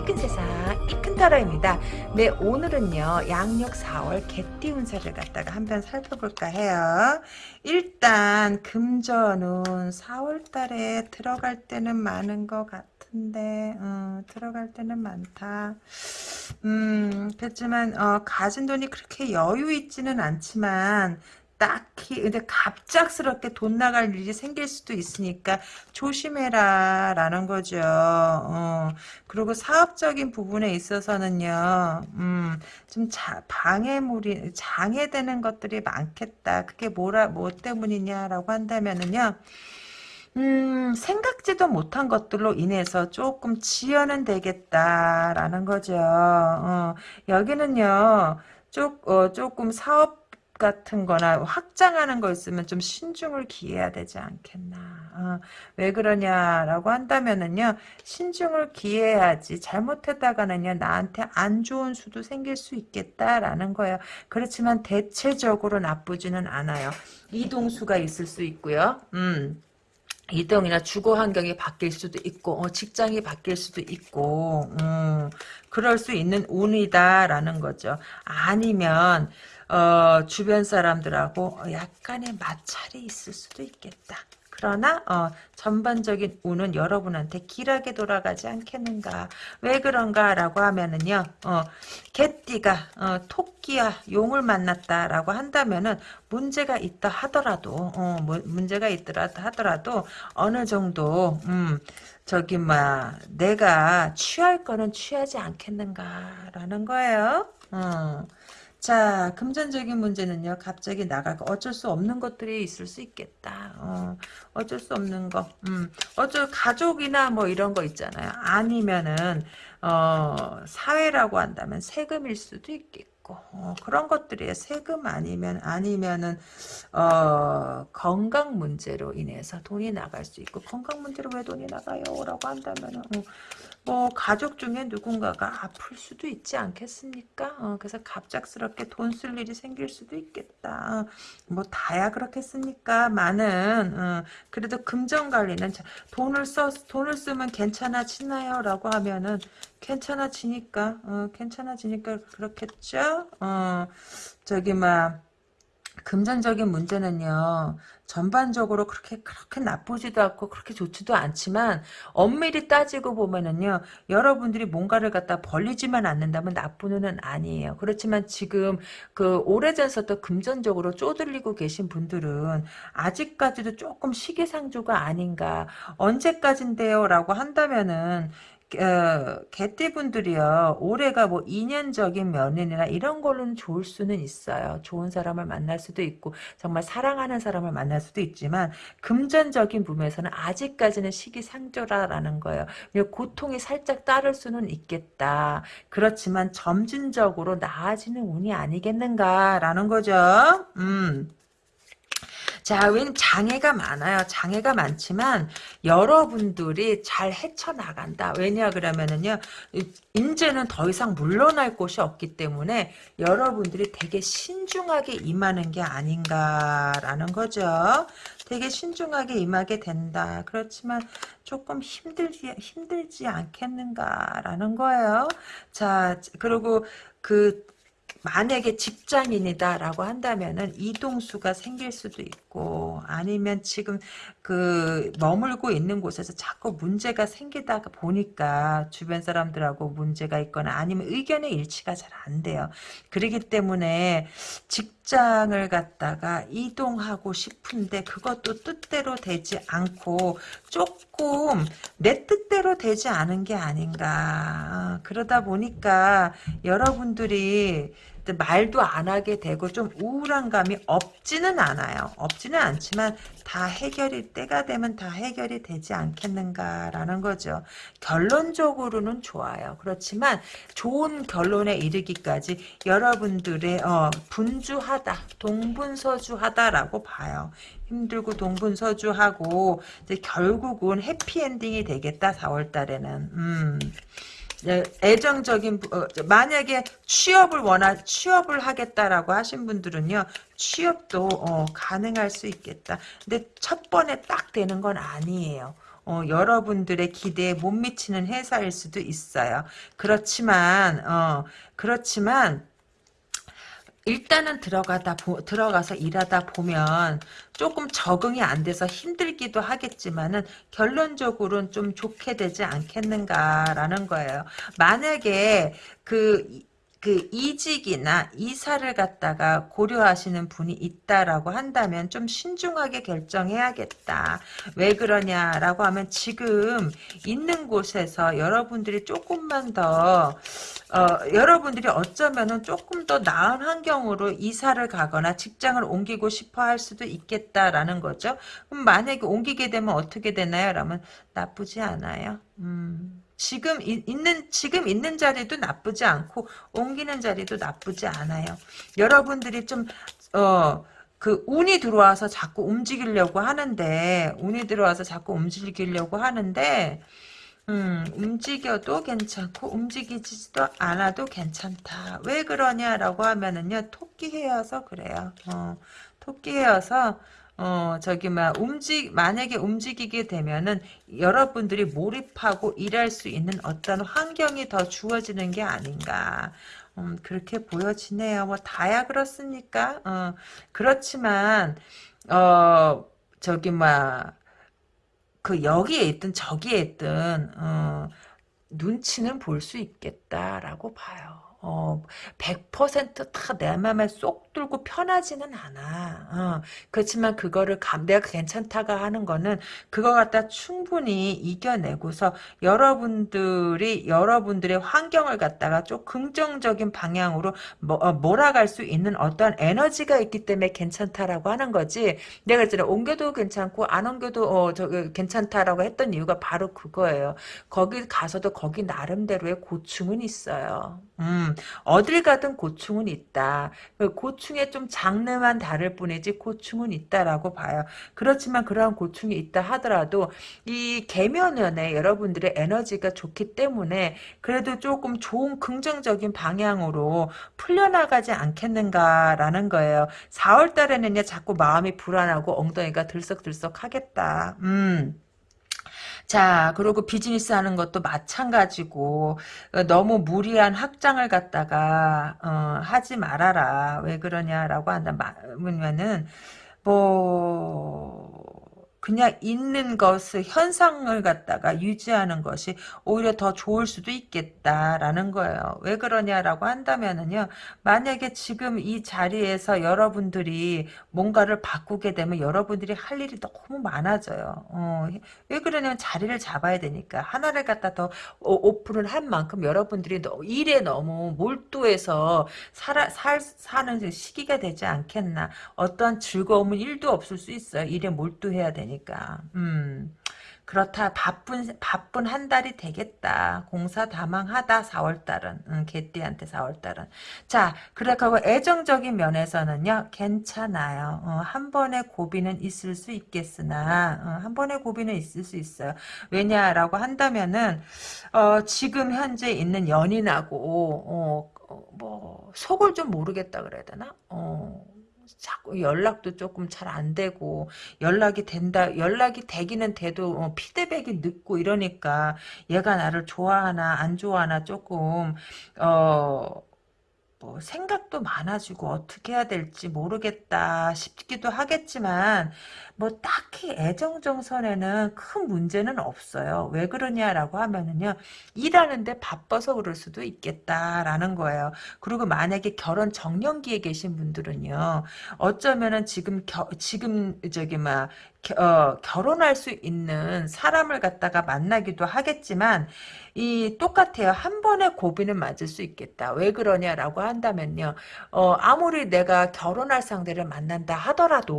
이 큰 세상 이 큰 타로입니다. 네 오늘은요 양력 4월 개띠 운세를 갖다가 한번 살펴볼까 해요. 일단 금전은 4월 달에 들어갈 때는 많은 것 같은데 어, 들어갈 때는 많다. 음 그렇지만 어, 가진 돈이 그렇게 여유 있지는 않지만 딱히 근데 갑작스럽게 돈 나갈 일이 생길 수도 있으니까 조심해라 라는 거죠. 어, 그리고 사업적인 부분에 있어서는요. 음, 좀 자, 방해물이 장애되는 것들이 많겠다. 그게 뭐라 뭐 때문이냐라고 한다면은요. 음, 생각지도 못한 것들로 인해서 조금 지연은 되겠다라는 거죠. 어, 여기는요, 조, 어, 조금 사업 같은 거나 확장하는 거 있으면 좀 신중을 기해야 되지 않겠나. 어, 왜 그러냐라고 한다면은요, 신중을 기해야지. 잘못했다가는요, 나한테 안 좋은 수도 생길 수 있겠다라는 거예요. 그렇지만 대체적으로 나쁘지는 않아요. 이동수가 있을 수 있고요. 음. 이동이나 주거 환경이 바뀔 수도 있고 어, 직장이 바뀔 수도 있고 음, 그럴 수 있는 운이다라는 거죠. 아니면 어, 주변 사람들하고 약간의 마찰이 있을 수도 있겠다. 그러나 어, 전반적인 운은 여러분한테 길하게 돌아가지 않겠는가 왜 그런가라고 하면은요 어, 개띠가 어, 토끼와 용을 만났다라고 한다면은 문제가 있다 하더라도 어, 뭐, 문제가 있더라 하더라도 어느 정도 음, 저기 막 내가 취할 거는 취하지 않겠는가라는 거예요. 어. 자, 금전적인 문제는요, 갑자기 나가고 어쩔 수 없는 것들이 있을 수 있겠다. 어, 어쩔 수 없는 거. 음, 어쩔, 가족이나 뭐 이런 거 있잖아요. 아니면은, 어, 사회라고 한다면 세금일 수도 있겠고, 어, 그런 것들이에요. 세금 아니면, 아니면은, 어, 건강 문제로 인해서 돈이 나갈 수 있고, 건강 문제로 왜 돈이 나가요? 라고 한다면은, 어, 뭐 가족 중에 누군가가 아플 수도 있지 않겠습니까? 어, 그래서 갑작스럽게 돈 쓸 일이 생길 수도 있겠다. 어, 뭐 다야 그렇겠습니까? 많은 어, 그래도 금전 관리는 돈을 써 돈을 쓰면 괜찮아지나요?라고 하면은 괜찮아지니까 어, 괜찮아지니까 그렇겠죠. 어, 저기 막 금전적인 문제는요. 전반적으로 그렇게 그렇게 나쁘지도 않고 그렇게 좋지도 않지만 엄밀히 따지고 보면은요 여러분들이 뭔가를 갖다 벌리지만 않는다면 나쁜 운은 아니에요 그렇지만 지금 그 오래전부터 금전적으로 쪼들리고 계신 분들은 아직까지도 조금 시기상조가 아닌가 언제까진데요 라고 한다면은 어, 개띠분들이요. 올해가 뭐 인연적인 면이나 이런 걸로는 좋을 수는 있어요. 좋은 사람을 만날 수도 있고 정말 사랑하는 사람을 만날 수도 있지만 금전적인 부분에서는 아직까지는 시기상조라라는 거예요. 고통이 살짝 따를 수는 있겠다. 그렇지만 점진적으로 나아지는 운이 아니겠는가라는 거죠. 음. 자, 웬 장애가 많아요. 장애가 많지만 여러분들이 잘 헤쳐나간다. 왜냐 그러면은요. 이제는 더 이상 물러날 곳이 없기 때문에 여러분들이 되게 신중하게 임하는 게 아닌가라는 거죠. 되게 신중하게 임하게 된다. 그렇지만 조금 힘들지 힘들지 않겠는가라는 거예요. 자, 그리고 그 만약에 직장인이다라고 한다면은 이동수가 생길 수도 있고 아니면 지금 그 머물고 있는 곳에서 자꾸 문제가 생기다 보니까 주변 사람들하고 문제가 있거나 아니면 의견의 일치가 잘 안 돼요. 그러기 때문에 직장을 갖다가 이동하고 싶은데 그것도 뜻대로 되지 않고 조금 내 뜻대로 되지 않은 게 아닌가. 그러다 보니까 여러분들이 말도 안 하게 되고 좀 우울한 감이 없지는 않아요. 없지는 않지만 다 해결이 때가 되면 다 해결이 되지 않겠는가라는 거죠. 결론적으로는 좋아요. 그렇지만 좋은 결론에 이르기까지 여러분들의 어, 분주하다, 동분서주하다라고 봐요. 힘들고 동분서주하고 이제 결국은 해피엔딩이 되겠다 4월 달에는. 음. 네, 애정적인 어, 만약에 취업을 원하 취업을 하겠다라고 하신 분들은요 취업도 어, 가능할 수 있겠다. 근데 첫 번에 딱 되는 건 아니에요. 어, 여러분들의 기대에 못 미치는 회사일 수도 있어요. 그렇지만 어, 그렇지만 일단은 들어가다 보, 들어가서 일하다 보면 조금 적응이 안 돼서 힘들기도 하겠지만은 결론적으로는 좀 좋게 되지 않겠는가라는 거예요. 만약에 그, 그 이직이나 이사를 갖다가 고려하시는 분이 있다라고 한다면 좀 신중하게 결정해야겠다. 왜 그러냐라고 하면 지금 있는 곳에서 여러분들이 조금만 더 어, 여러분들이 어쩌면은 조금 더 나은 환경으로 이사를 가거나 직장을 옮기고 싶어 할 수도 있겠다라는 거죠. 그럼 만약에 옮기게 되면 어떻게 되나요? 라면 나쁘지 않아요. 음. 지금 이, 있는 지금 있는 자리도 나쁘지 않고 옮기는 자리도 나쁘지 않아요. 여러분들이 좀 어. 그 운이 들어와서 자꾸 움직이려고 하는데 운이 들어와서 자꾸 움직이려고 하는데 음, 움직여도 괜찮고 움직이지도 않아도 괜찮다. 왜 그러냐라고 하면은요. 토끼해여서 그래요. 어, 토끼해여서 어, 저기, 막, 움직, 만약에 움직이게 되면은 여러분들이 몰입하고 일할 수 있는 어떤 환경이 더 주어지는 게 아닌가. 음, 그렇게 보여지네요. 뭐, 다야 그렇습니까? 어, 그렇지만, 어, 저기, 막, 그 여기에 있든 저기에 있든 어, 눈치는 볼 수 있겠다라고 봐요. 어, 100%다 내 맘에 쏙 들고 편하지는 않아. 어, 그렇지만 그거를 감, 내가 괜찮다가 하는 거는 그거 갖다 충분히 이겨내고서 여러분들이 여러분들의 환경을 갖다가 좀 긍정적인 방향으로 뭐, 어, 몰아갈 수 있는 어떠한 에너지가 있기 때문에 괜찮다라고 하는 거지. 내가 그랬잖아. 옮겨도 괜찮고 안 옮겨도 어, 저, 괜찮다라고 했던 이유가 바로 그거예요. 거기 가서도 거기 나름대로의 고충은 있어요. 음, 어딜 가든 고충은 있다. 그 고충에 좀 장르만 다를 뿐이지 고충은 있다라고 봐요. 그렇지만 그러한 고충이 있다 하더라도 이 계면연에 여러분들의 에너지가 좋기 때문에 그래도 조금 좋은 긍정적인 방향으로 풀려나가지 않겠는가라는 거예요. 4월 달에는요 자꾸 마음이 불안하고 엉덩이가 들썩들썩 하겠다. 음. 자, 그리고 비즈니스 하는 것도 마찬가지고 어, 너무 무리한 확장을 갖다가 어, 하지 말아라. 왜 그러냐라고 한다면은 뭐 그냥 있는 것을 현상을 갖다가 유지하는 것이 오히려 더 좋을 수도 있겠다라는 거예요. 왜 그러냐라고 한다면은요. 만약에 지금 이 자리에서 여러분들이 뭔가를 바꾸게 되면 여러분들이 할 일이 너무 많아져요. 어, 왜 그러냐면 자리를 잡아야 되니까 하나를 갖다 더 오픈을 한 만큼 여러분들이 일에 너무 몰두해서 살아, 살, 사는 시기가 되지 않겠나. 어떤 즐거움은 일도 없을 수 있어요. 일에 몰두해야 되니까. 되니까. 음. 그렇다. 바쁜 바쁜 한 달이 되겠다. 공사 다망하다 4월 달은. 응, 개띠한테 4월 달은. 자 그렇다고 애정적인 면에서는요 괜찮아요. 어, 한 번의 고비는 있을 수 있겠으나 어, 한 번의 고비는 있을 수 있어요. 왜냐라고 한다면은 어, 지금 현재 있는 연인하고 어, 어뭐 속을 좀 모르겠다 그래야 되나? 어 자꾸 연락도 조금 잘 안 되고 연락이 된다 연락이 되기는 돼도 어, 피드백이 늦고 이러니까 얘가 나를 좋아하나 안 좋아하나 조금 어 뭐 생각도 많아지고 어떻게 해야 될지 모르겠다 싶기도 하겠지만 뭐 딱히 애정정선에는 큰 문제는 없어요. 왜 그러냐라고 하면은요. 일하는데 바빠서 그럴 수도 있겠다라는 거예요. 그리고 만약에 결혼 정년기에 계신 분들은요. 어쩌면은 지금 겨, 지금 저기 막 어, 결혼할 수 있는 사람을 갖다가 만나기도 하겠지만 이 똑같아요. 한 번에 고비는 맞을 수 있겠다. 왜 그러냐라고 한다면요. 어, 아무리 내가 결혼할 상대를 만난다 하더라도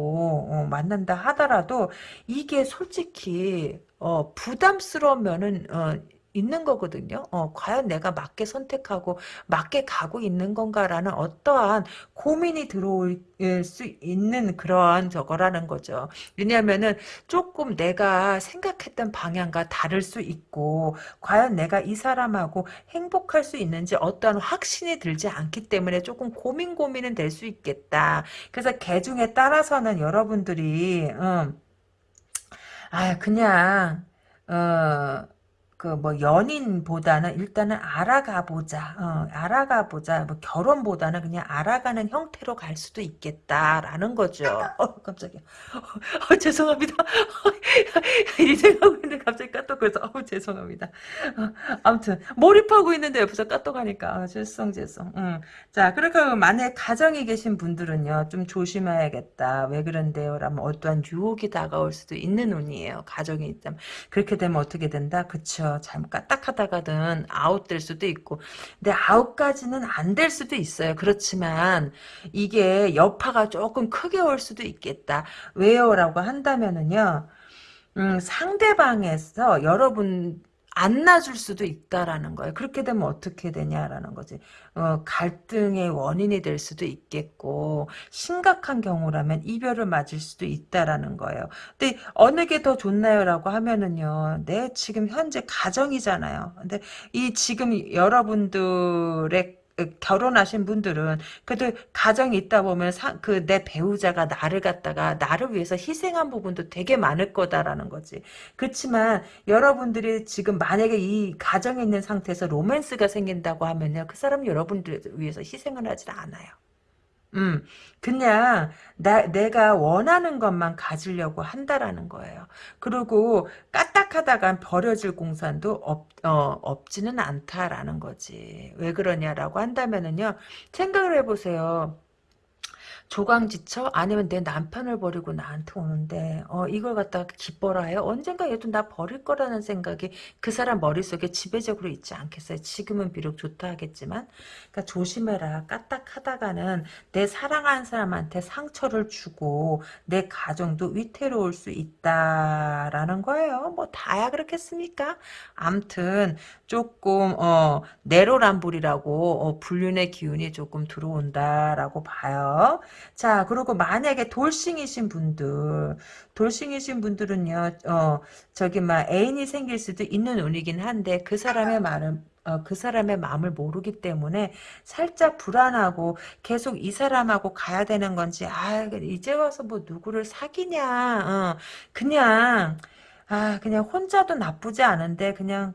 어, 만난다 하 더라도 이게 솔직히 어, 부담스러운 면은 어, 있는 거거든요. 어, 과연 내가 맞게 선택하고 맞게 가고 있는 건가라는 어떠한 고민이 들어올 수 있는 그러한 저거라는 거죠. 왜냐하면은 조금 내가 생각했던 방향과 다를 수 있고 과연 내가 이 사람하고 행복할 수 있는지 어떠한 확신이 들지 않기 때문에 조금 고민 고민은 될 수 있겠다. 그래서 개 중에 따라서는 여러분들이 음, 아 그냥 어, 그 뭐 연인보다는 일단은 알아가 보자. 어, 알아가 보자. 뭐 결혼보다는 그냥 알아가는 형태로 갈 수도 있겠다라는 거죠. 어, 깜짝이야. 어, 죄송합니다. 이 생각하고 있는데 갑자기 까똑거려서 어, 죄송합니다. 어, 아무튼 몰입하고 있는데 옆에서 까똑하니까 아, 죄송 죄송. 음. 자 그렇게 만약 가정에 계신 분들은요 좀 조심해야겠다. 왜 그런데요? 라면 어떠한 유혹이 다가올 수도 있는 운이에요. 가정이 있다면 그렇게 되면 어떻게 된다? 그쵸. 잘못 까딱하다가는 아웃 될 수도 있고 근데 아웃까지는 안 될 수도 있어요. 그렇지만 이게 여파가 조금 크게 올 수도 있겠다. 왜요? 라고 한다면은요. 음, 상대방에서 여러분 안 놔줄 수도 있다라는 거예요. 그렇게 되면 어떻게 되냐라는 거지. 어, 갈등의 원인이 될 수도 있겠고 심각한 경우라면 이별을 맞을 수도 있다라는 거예요. 근데 어느 게 더 좋나요라고 하면은요. 내 지금 현재 가정이잖아요. 근데 이 지금 여러분들의 결혼하신 분들은 그래도 가정이 있다 보면 그 내 배우자가 나를 갖다가 나를 위해서 희생한 부분도 되게 많을 거다라는 거지. 그렇지만 여러분들이 지금 만약에 이 가정에 있는 상태에서 로맨스가 생긴다고 하면요. 그 사람 여러분들 위해서 희생을 하질 않아요. 음, 그냥 나 내가 원하는 것만 가지려고 한다라는 거예요. 그리고 까딱하다간 버려질 공산도 없, 어, 없지는 않다라는 거지. 왜 그러냐라고 한다면은요. 생각을 해보세요. 조강지처 아니면 내 남편을 버리고 나한테 오는데 어 이걸 갖다가 기뻐라 해요. 언젠가 얘도 나 버릴 거라는 생각이 그 사람 머릿속에 지배적으로 있지 않겠어요. 지금은 비록 좋다 하겠지만 그러니까 조심해라. 까딱하다가는 내 사랑하는 사람한테 상처를 주고 내 가정도 위태로울 수 있다라는 거예요. 뭐 다야 그렇겠습니까? 암튼 조금 어 내로남불이라고 어, 불륜의 기운이 조금 들어온다라고 봐요. 자, 그리고 만약에 돌싱이신 분들, 돌싱이신 분들은요, 어, 저기, 막, 애인이 생길 수도 있는 운이긴 한데, 그 사람의 말은, 어, 그 사람의 마음을 모르기 때문에 살짝 불안하고 계속 이 사람하고 가야 되는 건지, 아, 이제 와서 뭐 누구를 사귀냐, 어, 그냥, 아, 그냥 혼자도 나쁘지 않은데, 그냥,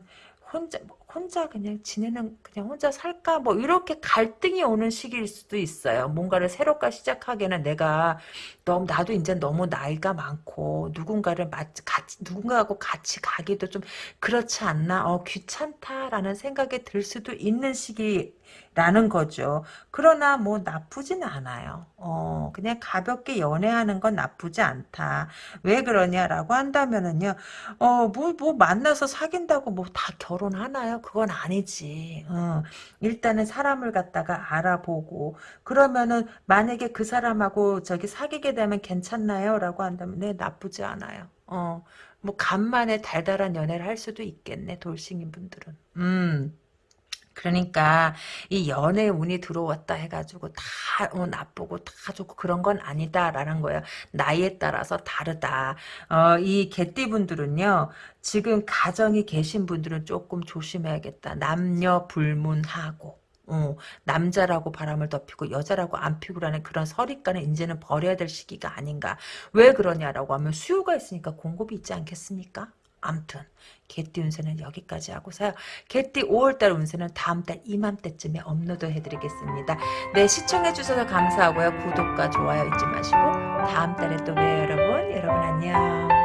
혼자, 혼자 그냥 지내는 그냥 혼자 살까 뭐 이렇게 갈등이 오는 시기일 수도 있어요. 뭔가를 새롭게 시작하기에는 내가 너무 나도 이제 너무 나이가 많고 누군가를 같이 누군가하고 같이 가기도 좀 그렇지 않나 어 귀찮다라는 생각이 들 수도 있는 시기라는 거죠. 그러나 뭐 나쁘진 않아요. 어 그냥 가볍게 연애하는 건 나쁘지 않다. 왜 그러냐라고 한다면은요. 어뭐뭐 뭐 만나서 사귄다고 뭐 다 결혼하나요? 그건 아니지. 어, 일단은 사람을 갖다가 알아보고 그러면은 만약에 그 사람하고 저기 사귀게 되면 괜찮나요? 라고 한다면 네 나쁘지 않아요. 어, 뭐 간만에 달달한 연애를 할 수도 있겠네 돌싱인 분들은. 음. 그러니까 이 연애 운이 들어왔다 해가지고 다 어, 나쁘고 다 좋고 그런 건 아니다라는 거예요. 나이에 따라서 다르다. 어, 이 개띠분들은요. 지금 가정이 계신 분들은 조금 조심해야겠다. 남녀 불문하고. 어, 남자라고 바람을 덮이고 여자라고 안 피고라는 그런 선입관을 이제는 버려야 될 시기가 아닌가. 왜 그러냐라고 하면 수요가 있으니까 공급이 있지 않겠습니까? 암튼 개띠 운세는 여기까지 하고서요. 개띠 5월달 운세는 다음달 이맘때쯤에 업로드 해드리겠습니다. 네 시청해주셔서 감사하고요. 구독과 좋아요 잊지 마시고 다음달에 또 봬요 여러분. 여러분 안녕.